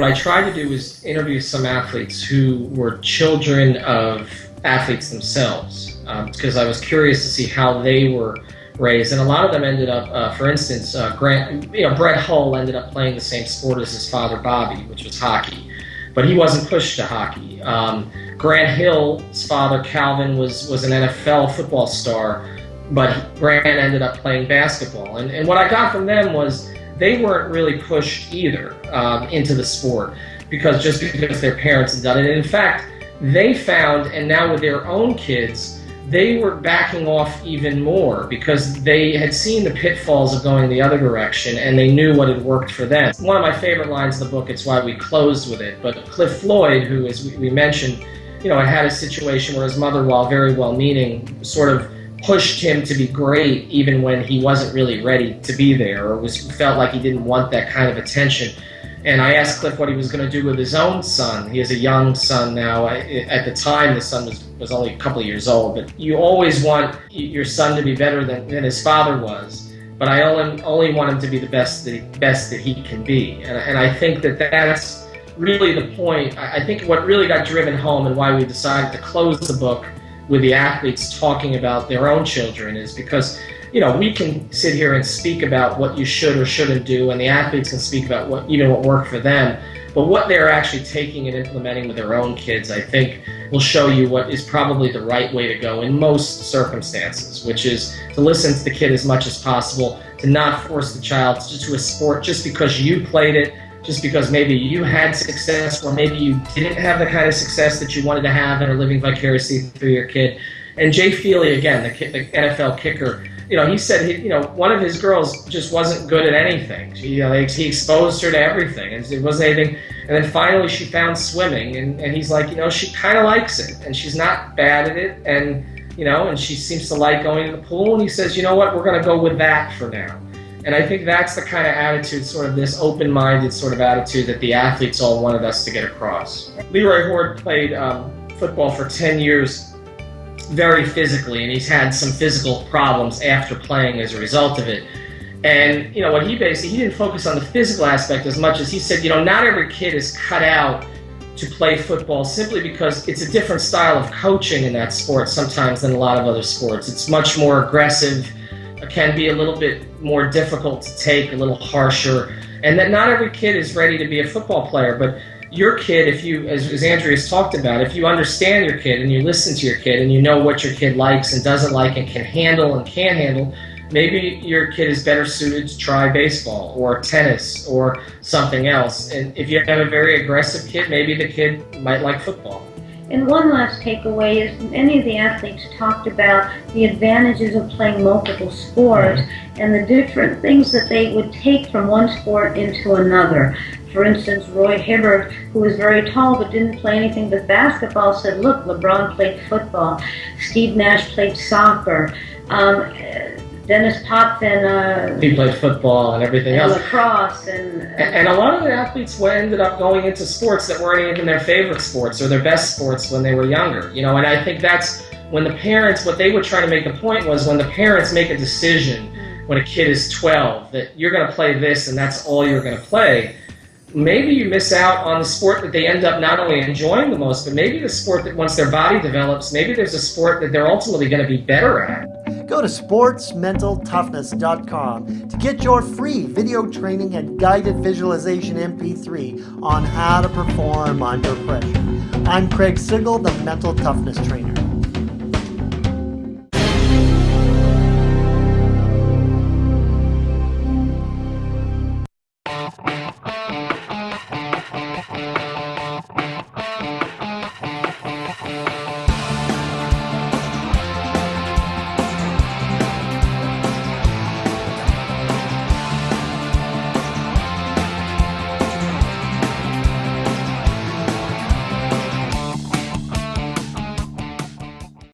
what I tried to do was interview some athletes who were children of athletes themselves, because um, I was curious to see how they were raised, and a lot of them ended up, uh, for instance, uh, Grant, you know, Brett Hull ended up playing the same sport as his father Bobby, which was hockey, but he wasn't pushed to hockey. Um, Grant Hill's father Calvin was was an NFL football star, but Grant ended up playing basketball, and and what I got from them was they weren't really pushed either um, into the sport because just because their parents had done it. And in fact, they found, and now with their own kids they were backing off even more because they had seen the pitfalls of going the other direction and they knew what had worked for them. One of my favorite lines in the book, it's why we closed with it, but Cliff Floyd, who, as we mentioned, you know, had a situation where his mother, while very well-meaning, sort of pushed him to be great even when he wasn't really ready to be there or was felt like he didn't want that kind of attention. And I asked Cliff what he was going to do with his own son. He has a young son now. At the time, the son was, was only a couple of years old. But you always want your son to be better than, than his father was. But I only, only want him to be the best that, best that he can be. And, and I think that that's really the point. I think what really got driven home and why we decided to close the book with the athletes talking about their own children is because you know, we can sit here and speak about what you should or shouldn't do, and the athletes can speak about what even what worked for them. But what they're actually taking and implementing with their own kids, I think, will show you what is probably the right way to go in most circumstances, which is to listen to the kid as much as possible, to not force the child to a sport just because you played it, just because maybe you had success or maybe you didn't have the kind of success that you wanted to have and are living vicariously through your kid. And Jay Feely, again, the, the NFL kicker, you know, he said, he, you know, one of his girls just wasn't good at anything. She, you know, he exposed her to everything, and it wasn't anything. And then finally, she found swimming, and, and he's like, you know, she kind of likes it, and she's not bad at it, and you know, and she seems to like going to the pool. And he says, you know what, we're going to go with that for now. And I think that's the kind of attitude, sort of this open-minded sort of attitude that the athletes all wanted us to get across. Leroy Hoard played um, football for 10 years very physically, and he's had some physical problems after playing as a result of it. And, you know, what he basically, he didn't focus on the physical aspect as much as he said, you know, not every kid is cut out to play football simply because it's a different style of coaching in that sport sometimes than a lot of other sports. It's much more aggressive, can be a little bit more difficult to take, a little harsher, and that not every kid is ready to be a football player. But your kid, if you, as, as Andrea's talked about, if you understand your kid and you listen to your kid and you know what your kid likes and doesn't like and can handle and can't handle, maybe your kid is better suited to try baseball or tennis or something else. And if you have a very aggressive kid, maybe the kid might like football. And one last takeaway is many of the athletes talked about the advantages of playing multiple sports and the different things that they would take from one sport into another. For instance, Roy Hibbert, who was very tall but didn't play anything but basketball, said, look, LeBron played football. Steve Nash played soccer. Um, Denis Potvin. Uh, he played football and everything and else. Lacrosse and, and. And a lot of the athletes ended up going into sports that weren't even their favorite sports or their best sports when they were younger. You know, and I think that's when the parents, what they were trying to make the point was when the parents make a decision when a kid is 12 that you're going to play this and that's all you're going to play maybe you miss out on the sport that they end up not only enjoying the most, but maybe the sport that once their body develops, maybe there's a sport that they're ultimately going to be better at. Go to sportsmentaltoughness.com to get your free video training and guided visualization MP3 on how to perform under pressure. I'm Craig Sigl, the Mental Toughness Trainer.